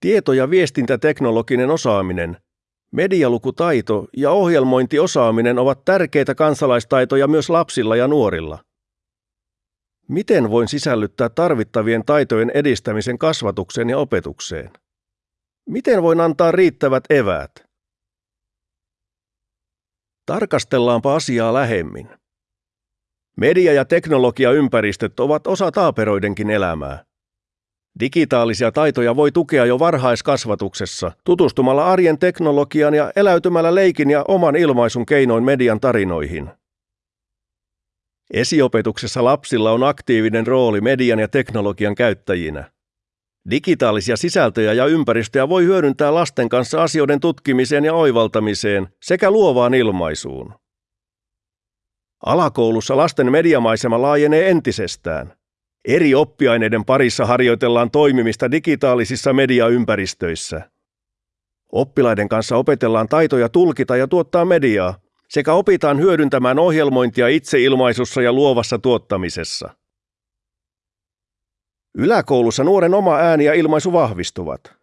Tieto- ja viestintäteknologinen osaaminen, medialukutaito ja ohjelmointiosaaminen ovat tärkeitä kansalaistaitoja myös lapsilla ja nuorilla. Miten voin sisällyttää tarvittavien taitojen edistämisen kasvatukseen ja opetukseen? Miten voin antaa riittävät eväät? Tarkastellaanpa asiaa lähemmin. Media- ja teknologiaympäristöt ovat osa taaperoidenkin elämää. Digitaalisia taitoja voi tukea jo varhaiskasvatuksessa tutustumalla arjen teknologian ja eläytymällä leikin ja oman ilmaisun keinoin median tarinoihin. Esiopetuksessa lapsilla on aktiivinen rooli median ja teknologian käyttäjinä. Digitaalisia sisältöjä ja ympäristöjä voi hyödyntää lasten kanssa asioiden tutkimiseen ja oivaltamiseen sekä luovaan ilmaisuun. Alakoulussa lasten mediamaisema laajenee entisestään. Eri oppiaineiden parissa harjoitellaan toimimista digitaalisissa mediaympäristöissä. Oppilaiden kanssa opetellaan taitoja tulkita ja tuottaa mediaa, sekä opitaan hyödyntämään ohjelmointia itseilmaisussa ja luovassa tuottamisessa. Yläkoulussa nuoren oma ääni ja ilmaisu vahvistuvat.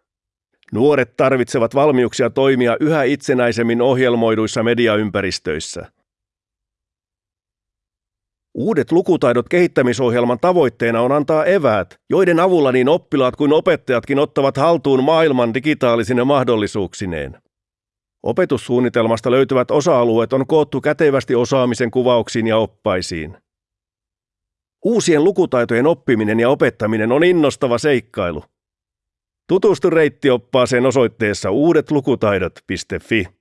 Nuoret tarvitsevat valmiuksia toimia yhä itsenäisemmin ohjelmoiduissa mediaympäristöissä. Uudet lukutaidot kehittämisohjelman tavoitteena on antaa eväät, joiden avulla niin oppilaat kuin opettajatkin ottavat haltuun maailman digitaalisine mahdollisuuksineen. Opetussuunnitelmasta löytyvät osa-alueet on koottu kätevästi osaamisen kuvauksiin ja oppaisiin. Uusien lukutaitojen oppiminen ja opettaminen on innostava seikkailu. Tutustu reittioppaaseen osoitteessa uudetlukutaidot.fi.